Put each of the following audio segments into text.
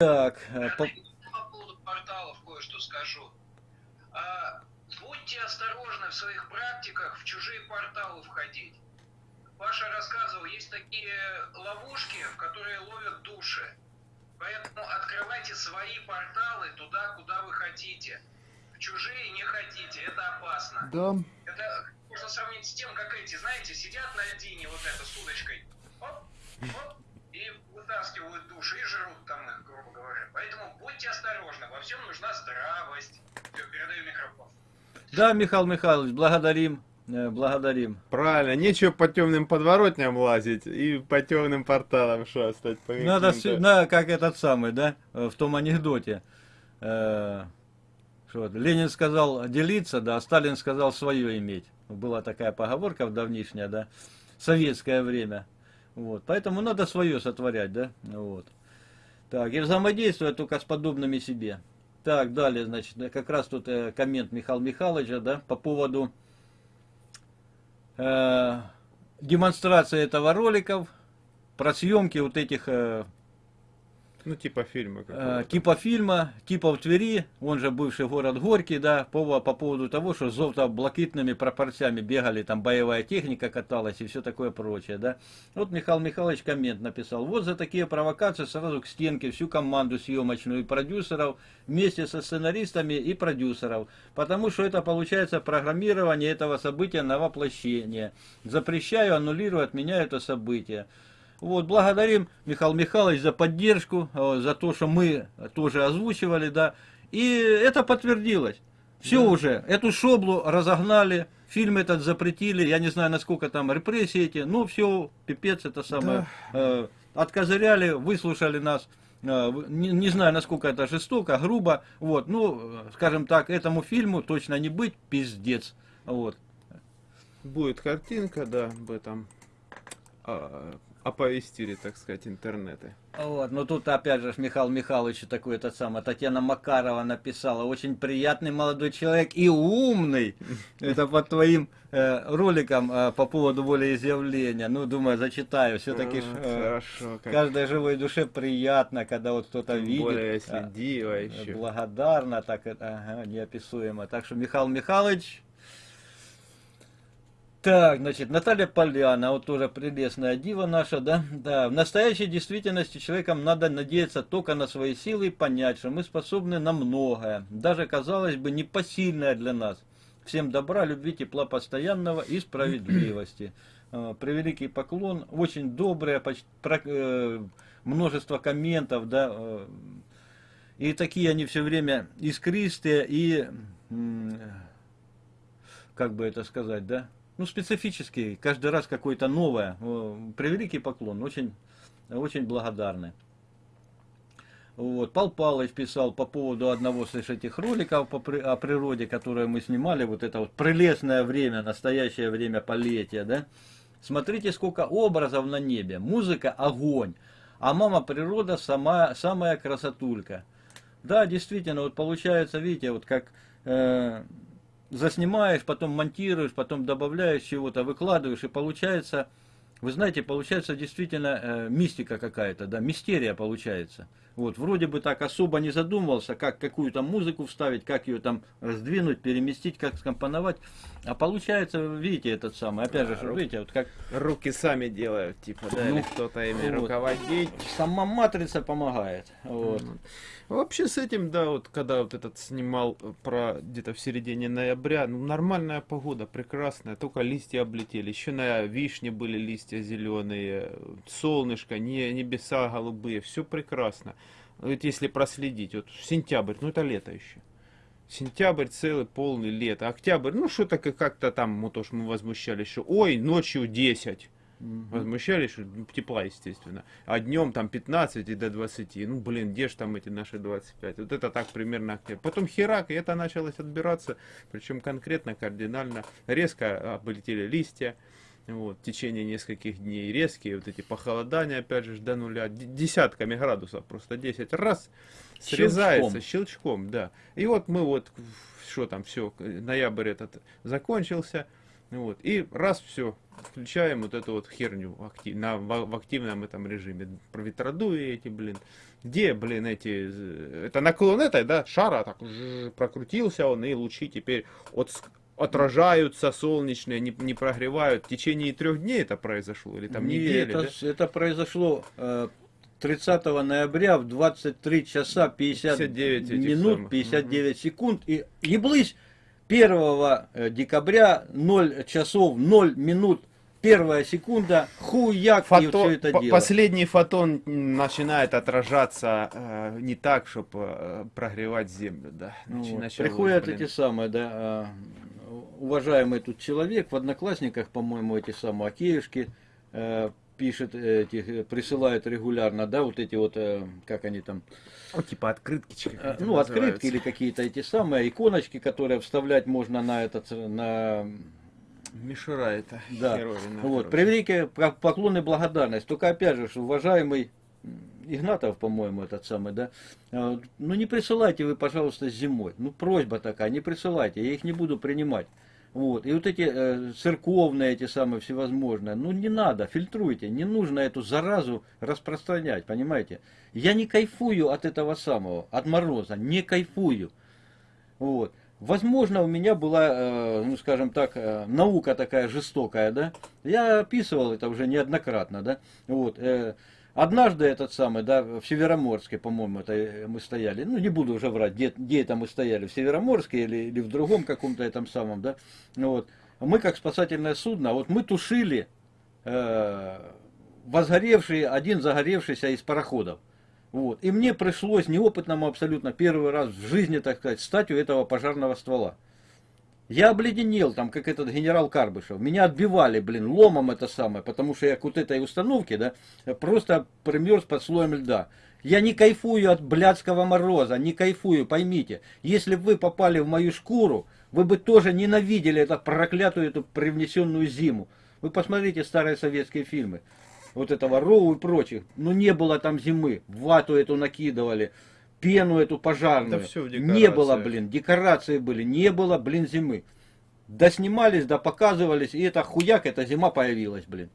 Так, э, э, по... по поводу порталов кое-что скажу. А, будьте осторожны в своих практиках в чужие порталы входить. Паша рассказывал, есть такие ловушки, в которые ловят души. Поэтому открывайте свои порталы туда, куда вы хотите. В чужие не хотите, это опасно. Да. Это можно сравнить с тем, как эти, знаете, сидят на льдине вот это с удочкой. Оп, оп, и вытаскивают души и жрут там их, грубо говоря. Поэтому будьте осторожны, во всем нужна здравость. Все, передаю микрофон. Да, Михаил Михайлович, благодарим. э, Благодарим. Правильно, нечего по темным подворотням лазить и по темным порталам шастать. По Надо, на, как этот самый, да, э, в том анекдоте. Э, что Ленин сказал делиться, да, а Сталин сказал свое иметь. Была такая поговорка в давнишнее, да, советское время. Вот, поэтому надо свое сотворять, да, вот. Так, и взаимодействовать только с подобными себе. Так, далее, значит, э, как раз тут э, коммент Михаила Михайловича, да, по поводу э, демонстрации этого роликов, про съемки вот этих э, Ну, типа фильма Э, типа фильма, типа в Твери, он же бывший город Горький, да, по, по поводу того, что с золото-блакитными пропорциями бегали, там боевая техника каталась и все такое прочее, да. Вот Михаил Михайлович коммент написал, вот за такие провокации сразу к стенке всю команду съемочную и продюсеров вместе со сценаристами и продюсеров, потому что это получается программирование этого события на воплощение. Запрещаю, аннулирую, отменяю это событие. Вот, благодарим Михаил Михайлович за поддержку, э, за то, что мы тоже озвучивали, да. И это подтвердилось. Все уже, эту шоблу разогнали, фильм этот запретили, я не знаю, насколько там репрессии эти, ну все, пипец, это самое. Э, откозыряли, выслушали нас. Э, не, не знаю, насколько это жестоко, грубо. Вот, ну, скажем так, этому фильму точно не быть, пиздец. Вот. Будет картинка, да, об этом. А, оповестили, так сказать, интернеты. Вот, но тут опять же Михаил Михайлович такой этот самый, Татьяна Макарова написала, очень приятный молодой человек и умный. Это по твоим э, роликам э, по поводу волеизъявления. Ну, думаю, зачитаю. Все-таки Хорошо, как каждой живой душе приятно, когда вот кто-то видит. более, если а, диво э, еще. Благодарно, так это, ага, неописуемо. Так что Михаил Михайлович, так, значит, Наталья Поляна, вот тоже прелестная дива наша, да? Да, в настоящей действительности человеком надо надеяться только на свои силы и понять, что мы способны на многое, даже, казалось бы, непосильное для нас. Всем добра, любви, тепла постоянного и справедливости. Э, Превеликий поклон, очень доброе, э, множество комментов, да, э, и такие они все время искристые и, как бы это сказать, да, ну, специфические, каждый раз какое-то новое. Превеликий поклон, очень, очень благодарны. Вот. Пал Палыч писал по поводу одного из этих роликов по о природе, которые мы снимали, вот это вот прелестное время, настоящее время полетия, да. Смотрите, сколько образов на небе, музыка – огонь, а мама природа сама, самая красотулька. Да, действительно, вот получается, видите, вот как э, заснимаешь, потом монтируешь, потом добавляешь чего-то, выкладываешь, и получается, вы знаете, получается действительно э, мистика какая-то, да, мистерия получается. Вот, вроде бы так особо не задумывался, как какую-то музыку вставить, как ее там раздвинуть, переместить, как скомпоновать. А получается, видите, этот самый, опять же, Да, видите, вот как Руки сами делают, типа, да, Ну, или кто-то ими вот. руководить. сама матрица помогает. Вот. Вообще с этим, да, вот когда вот этот снимал э, про где-то в середине ноября, ну нормальная погода, прекрасная, только листья облетели, еще на вишне были листья зеленые, солнышко, не, небеса голубые, все прекрасно. Вот если проследить, вот сентябрь, ну это лето еще. Сентябрь целый полный лето, октябрь, ну что-то как- как-то там, вот уж мы возмущались, что ой, ночью 10. Мгм. Возмущались, что ну, тепла, естественно. А днем там 15 и до 20. Ну, блин, где ж там эти наши 25? Вот это так примерно октябрь. Потом херак, и это началось отбираться. Причем конкретно, кардинально. Резко облетели листья. Вот, в течение нескольких дней резкие вот эти похолодания, опять же, до нуля, десятками градусов, просто 10 раз срезается щелчком, да. И вот мы вот, что там, все, ноябрь этот закончился, Вот. И раз все, включаем вот эту вот херню актив, на, в, в активном этом режиме. Про ветродуи эти, блин. Где, блин, эти... э, Это наклон этой, да, шара так прокрутился он, и лучи теперь от, отражаются солнечные, не, не прогревают. В течение трех дней это произошло, или там Не, недели, это, да? это произошло э, 30 ноября в 23 часа 50 59 этих минут самых. 59 секунд. И еблысь 1 э, декабря 0 часов 0 минут первая секунда хуяк и Фото- все это дело. Последний фотон начинает отражаться э, не так, чтобы прогревать землю, да. Начи- вот. Приходят блин. эти самые, да, а, уважаемый тут человек в Одноклассниках, по-моему, эти самые Акеюшки э, пишет, этих, э, присылает регулярно, да, вот эти вот, э, как они там, Ну, типа открытки. Э, ну, открытки называется. или какие-то эти самые иконочки, которые вставлять можно на этот, э, на, Мишура это да, херовина, вот, превеликие по- поклон и благодарность. Только опять же, уважаемый Игнатов, по-моему, этот самый, да, э, ну не присылайте вы, пожалуйста, зимой. Ну, просьба такая, не присылайте, я их не буду принимать. Вот. И вот эти э, церковные, эти самые всевозможные, ну не надо, фильтруйте, не нужно эту заразу распространять, понимаете? Я не кайфую от этого самого, от мороза, не кайфую. Вот. Возможно, у меня была, э, ну скажем так, э, наука такая жестокая, да. Я описывал это уже неоднократно, да. Вот. э, Однажды этот самый, да, в Североморске, по-моему, это э, мы стояли, ну не буду уже врать, где, где это мы стояли, в Североморске или, или в другом каком-то этом самом, да. Вот. Мы как спасательное судно, вот мы тушили э, возгоревший, один загоревшийся из пароходов. Вот. И мне пришлось неопытному абсолютно первый раз в жизни, так сказать, стать у этого пожарного ствола. Я обледенел, там, как этот генерал Карбышев. Меня отбивали, блин, ломом это самое, потому что я к вот этой установке, да, просто примерз под слоем льда. Я не кайфую от блядского мороза, не кайфую, поймите. Если бы вы попали в мою шкуру, вы бы тоже ненавидели эту проклятую, эту привнесенную зиму. Вы посмотрите старые советские фильмы. Вот этого Роу и прочих. Ну не было там зимы. Вату эту накидывали. Пену эту пожарную. Да всё в не было, блин. Декорации были. Не было, блин, зимы. Да снимались, да показывались. И это хуяк, эта зима появилась, блин.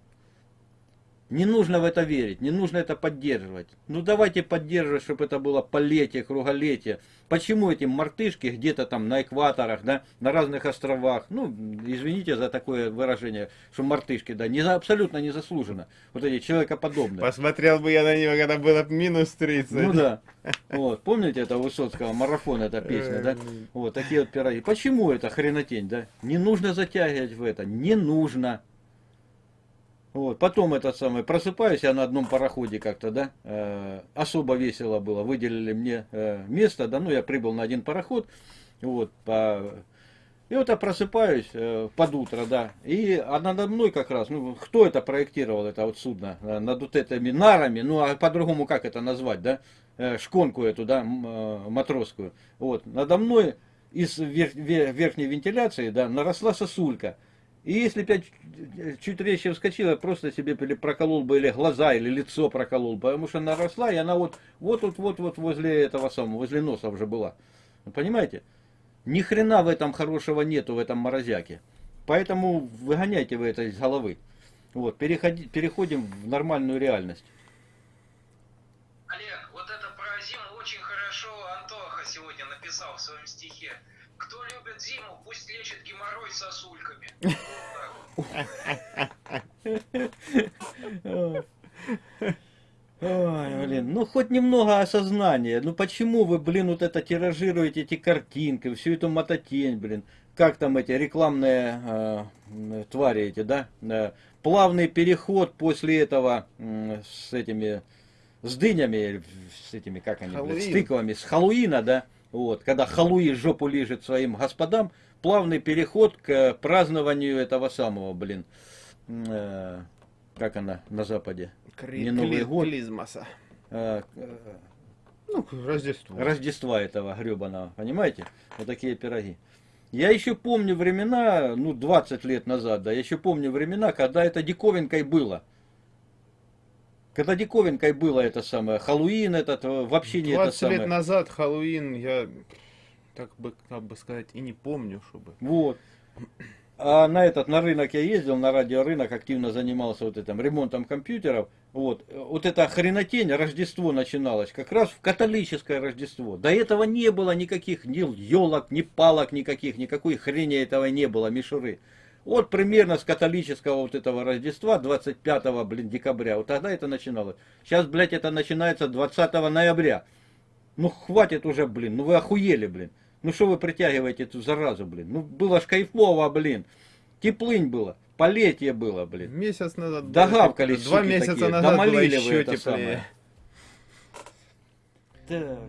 Не нужно в это верить, не нужно это поддерживать. Ну давайте поддерживать, чтобы это было полетие, круголетие. Почему эти мартышки где-то там на экваторах, да, на разных островах, ну, извините за такое выражение, что мартышки, да, не, абсолютно не заслуженно. Вот эти человекоподобные. Посмотрел бы я на него, когда было минус 30. Ну да. Вот, помните это Высоцкого, марафон, эта песня, да? Вот, такие вот пироги. Почему это хренотень, да? Не нужно затягивать в это, не нужно. Вот, потом этот самый, просыпаюсь я на одном пароходе как-то, да, э, особо весело было, выделили мне э, место, да, ну, я прибыл на один пароход, вот, по... и вот я просыпаюсь э, под утро, да, и а надо мной как раз, ну, кто это проектировал, это вот судно, э, над вот этими нарами, ну, а по-другому как это назвать, да, э, шконку эту, да, э, матросскую, вот, надо мной из вер- ве- верхней вентиляции, да, наросла сосулька, и если бы я чуть- резче вскочил, я просто себе проколол бы или глаза, или лицо проколол, потому что она росла, и она вот вот вот вот вот возле этого самого, возле носа уже была. Понимаете? Ни хрена в этом хорошего нету, в этом морозяке. Поэтому выгоняйте вы это из головы. Вот, переходи, переходим в нормальную реальность. Олег, вот это про зиму очень хорошо Антоха сегодня написал в своем стихе. Кто любит зиму, пусть лечит геморрой сосульками. Ой, блин, ну хоть немного осознания. Ну почему вы, блин, вот это тиражируете эти картинки, всю эту мототень, блин. Как там эти рекламные э, твари эти, да? Э, плавный переход после этого м, с этими, с дынями, с этими, как они, блин, с Хэллоуин. тыквами, с Хэллоуина, да? Вот, когда Халуи жопу лежит своим господам, плавный переход к празднованию этого самого, блин, э, как она на Западе? Кри- Не Новый кли- год. Клизмаса. Э, э, Ну, Рождество. Рождества этого гребаного, понимаете? Вот такие пироги. Я еще помню времена, ну, 20 лет назад, да, я еще помню времена, когда это диковинкой было. Когда диковинкой было это самое, Хэллоуин этот, э, вообще не это 20 самое. лет назад Хэллоуин, я, так бы, как бы сказать, и не помню, чтобы. Вот. А на этот, на рынок я ездил, на радиорынок, активно занимался вот этим ремонтом компьютеров. Вот, вот эта хренотень, Рождество начиналось как раз в католическое Рождество. До этого не было никаких ни елок, ни палок никаких, никакой хрени этого не было, мишуры. Вот примерно с католического вот этого Рождества, 25 блин, декабря, вот тогда это начиналось. Сейчас, блядь, это начинается 20 ноября. Ну хватит уже, блин, ну вы охуели, блин. Ну что вы притягиваете эту заразу, блин? Ну было ж кайфово, блин. Теплынь было, полетие было, блин. Месяц назад... было Догавкались. Два месяца такие, назад было домолили вы еще это теплее. самое. Так.